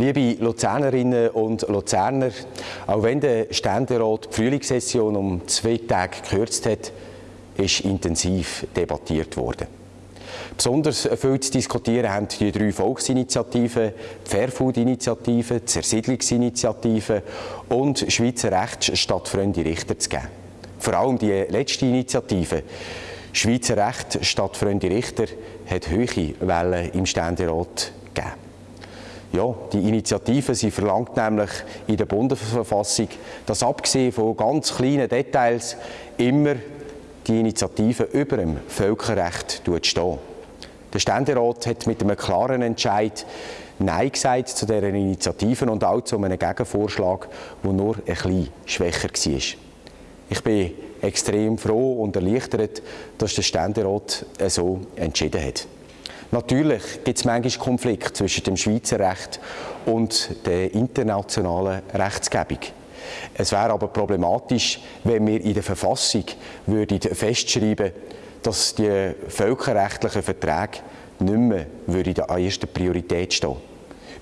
Liebe Luzernerinnen und Luzerner, auch wenn der Ständerat die Frühlingssession um zwei Tage gekürzt hat, ist intensiv debattiert worden. Besonders viel zu diskutieren haben die drei Volksinitiativen, die Fairfood-Initiative, die Zersiedlungsinitiative und Schweizer Recht statt Freunde Richter zu geben. Vor allem die letzte Initiative, Schweizer Recht statt Freunde Richter, hat hohe Wellen im Ständerat gegeben. Ja, die Initiative sie verlangt nämlich in der Bundesverfassung, dass abgesehen von ganz kleinen Details immer die Initiative über dem Völkerrecht steht. Der Ständerat hat mit einem klaren Entscheid Nein gesagt zu dieser Initiative und auch zu einem Gegenvorschlag, der nur ein bisschen schwächer war. Ich bin extrem froh und erleichtert, dass der Ständerat so entschieden hat. Natürlich gibt es manchmal Konflikte zwischen dem Schweizer Recht und der internationalen Rechtsgebung. Es wäre aber problematisch, wenn wir in der Verfassung würden festschreiben dass die völkerrechtlichen Verträge nicht mehr würden an erster Priorität stehen.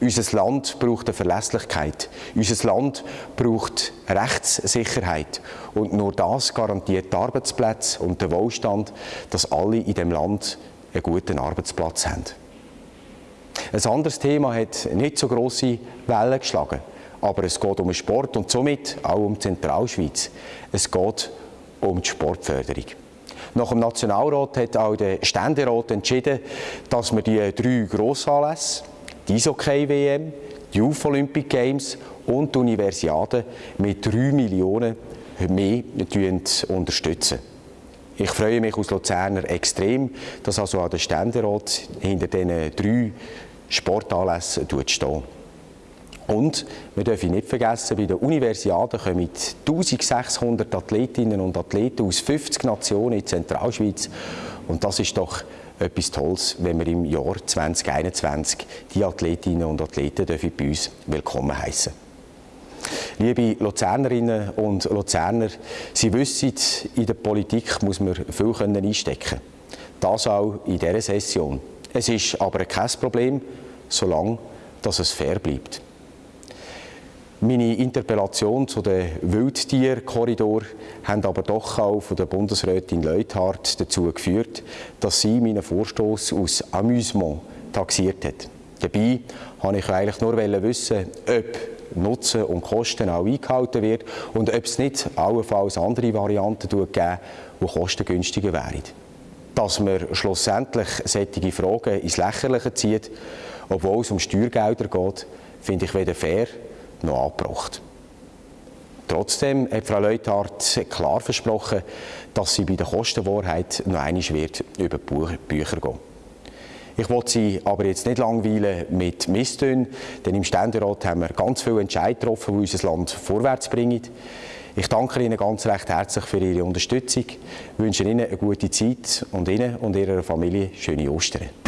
Unser Land braucht eine Verlässlichkeit. Unser Land braucht Rechtssicherheit. Und nur das garantiert die Arbeitsplätze und den Wohlstand, dass alle in dem Land einen guten Arbeitsplatz haben. Ein anderes Thema hat nicht so große Wellen geschlagen, aber es geht um den Sport und somit auch um die Zentralschweiz. Es geht um die Sportförderung. Nach dem Nationalrat hat auch der Ständerat entschieden, dass wir die drei Grossanlässe, die Eishockey-WM, die Youth Olympic Games und die Universiade mit 3 Millionen mehr unterstützen. Ich freue mich als Luzerner extrem, dass also auch der Ständerat hinter diesen drei Sportanlässen steht. Und wir dürfen nicht vergessen, bei der Universiade kommen 1600 Athletinnen und Athleten aus 50 Nationen in Zentralschweiz. Und das ist doch etwas Tolles, wenn wir im Jahr 2021 die Athletinnen und Athleten bei uns willkommen heißen. Liebe Luzernerinnen und Luzerner, Sie wissen, in der Politik muss man viel einstecken können. Das auch in dieser Session. Es ist aber kein Problem, solange dass es fair bleibt. Meine Interpellation zu den Wildtierkorridor haben aber doch auch von der Bundesrätin Leuthardt dazu geführt, dass sie meinen Vorstoß aus Amüsement taxiert hat. Dabei wollte ich eigentlich nur wissen, ob Nutzen und Kosten auch eingehalten wird und ob es nicht allenfalls andere Varianten geben, die kostengünstiger wären. Dass man schlussendlich solche Fragen ins Lächerliche zieht, obwohl es um Steuergelder geht, finde ich weder fair noch angebracht. Trotzdem hat Frau Leuthardt klar versprochen, dass sie bei der Kostenwahrheit noch einmal wird über die Bücher gehen ich will Sie aber jetzt nicht langweilen mit Misstönen, denn im Ständerat haben wir ganz viele Entscheidungen getroffen, die unser Land vorwärts bringen. Ich danke Ihnen ganz recht herzlich für Ihre Unterstützung, wünsche Ihnen eine gute Zeit und Ihnen und Ihrer Familie schöne Ostern.